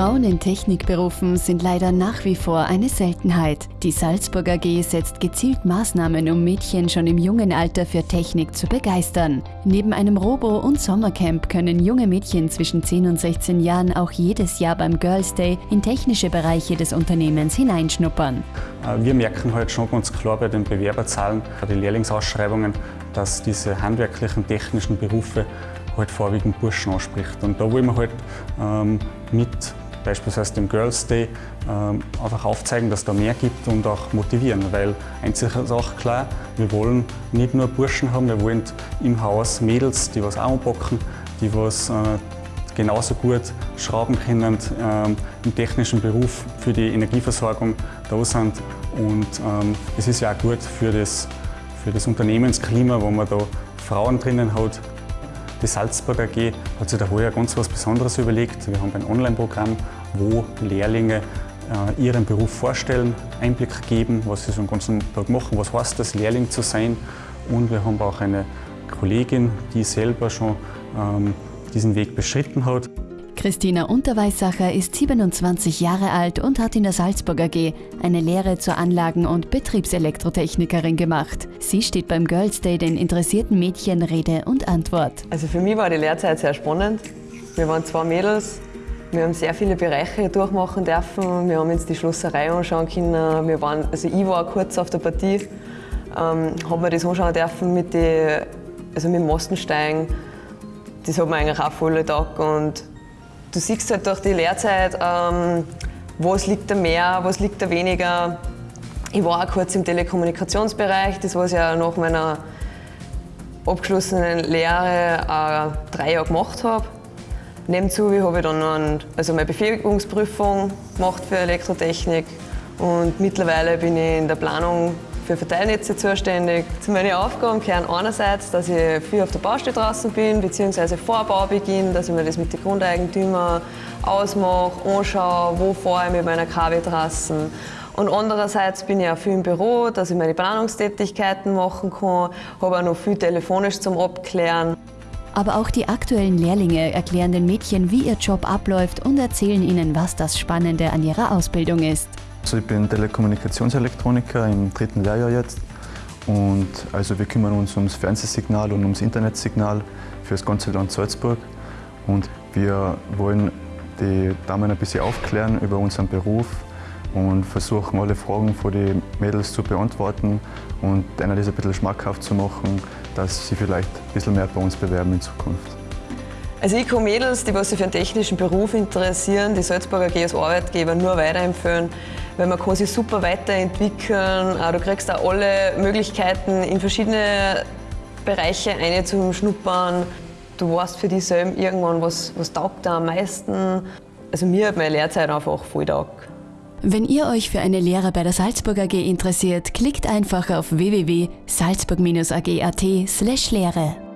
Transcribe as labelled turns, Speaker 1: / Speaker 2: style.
Speaker 1: Frauen in Technikberufen sind leider nach wie vor eine Seltenheit. Die Salzburg AG setzt gezielt Maßnahmen, um Mädchen schon im jungen Alter für Technik zu begeistern. Neben einem Robo- und Sommercamp können junge Mädchen zwischen 10 und 16 Jahren auch jedes Jahr beim Girls Day in technische Bereiche des Unternehmens hineinschnuppern.
Speaker 2: Äh, wir merken halt schon ganz klar bei den Bewerberzahlen, bei den Lehrlingsausschreibungen, dass diese handwerklichen, technischen Berufe halt vorwiegend Burschen anspricht. Und da wollen wir halt ähm, mit beispielsweise dem Girls Day ähm, einfach aufzeigen, dass da mehr gibt und auch motivieren, weil eins ist auch klar, wir wollen nicht nur Burschen haben, wir wollen im Haus Mädels, die was auch anpacken, die was äh, genauso gut schrauben können, ähm, im technischen Beruf für die Energieversorgung da sind. Und ähm, es ist ja auch gut für das, für das Unternehmensklima, wo man da Frauen drinnen hat, die Salzburg AG hat sich da heuer ganz was Besonderes überlegt. Wir haben ein Online-Programm, wo Lehrlinge äh, ihren Beruf vorstellen, Einblick geben, was sie so den ganzen Tag machen, was heißt das, Lehrling zu sein. Und wir haben auch eine Kollegin, die selber schon ähm, diesen Weg beschritten hat.
Speaker 1: Christina Unterweissacher ist 27 Jahre alt und hat in der Salzburg AG eine Lehre zur Anlagen- und Betriebselektrotechnikerin gemacht. Sie steht beim Girls Day den interessierten Mädchen Rede und Antwort.
Speaker 3: Also für mich war die Lehrzeit sehr spannend. Wir waren zwei Mädels, wir haben sehr viele Bereiche durchmachen dürfen. Wir haben uns die Schlosserei anschauen können. Wir waren, also ich war kurz auf der Partie, ähm, haben wir das anschauen dürfen mit, die, also mit dem Mastensteigen. Das hat mir eigentlich auch voll Tag und Du siehst halt durch die Lehrzeit, ähm, was liegt da mehr, was liegt da weniger. Ich war auch kurz im Telekommunikationsbereich, das was ich ja nach meiner abgeschlossenen Lehre äh, drei Jahre gemacht habe. Nebenzu habe ich dann noch ein, also meine Befähigungsprüfung gemacht für Elektrotechnik und mittlerweile bin ich in der Planung für Verteilnetze zuständig. Zu meinen Aufgaben gehören einerseits, dass ich viel auf der Baustelle draußen bin, beziehungsweise vor Baubeginn, dass ich mir das mit den Grundeigentümern ausmache, anschaue, wo fahre ich mit meiner KW-Trassen. Und andererseits bin ich auch viel im Büro, dass ich meine Planungstätigkeiten machen kann, habe auch noch viel telefonisch zum Abklären.
Speaker 1: Aber auch die aktuellen Lehrlinge erklären den Mädchen, wie ihr Job abläuft und erzählen ihnen, was das Spannende an ihrer Ausbildung ist.
Speaker 4: Also ich bin Telekommunikationselektroniker im dritten Lehrjahr jetzt. Und also wir kümmern uns ums Fernsehsignal und ums Internetsignal für das ganze Land Salzburg. Und wir wollen die Damen ein bisschen aufklären über unseren Beruf und versuchen alle Fragen von den Mädels zu beantworten und ihnen das ein bisschen schmackhaft zu machen, dass sie vielleicht ein bisschen mehr bei uns bewerben in Zukunft.
Speaker 3: Also ich kann Mädels, die sich für einen technischen Beruf interessieren, die Salzburger als Arbeitgeber nur weiterempfehlen, weil man kann sich super weiterentwickeln. Du kriegst auch alle Möglichkeiten in verschiedene Bereiche eine zum Schnuppern. Du weißt für dich selbst irgendwann, was, was taugt da am meisten. Also mir hat meine Lehrzeit einfach voll taugt.
Speaker 1: Wenn ihr euch für eine Lehre bei der Salzburg AG interessiert, klickt einfach auf www.salzburg-ag.at/lehre.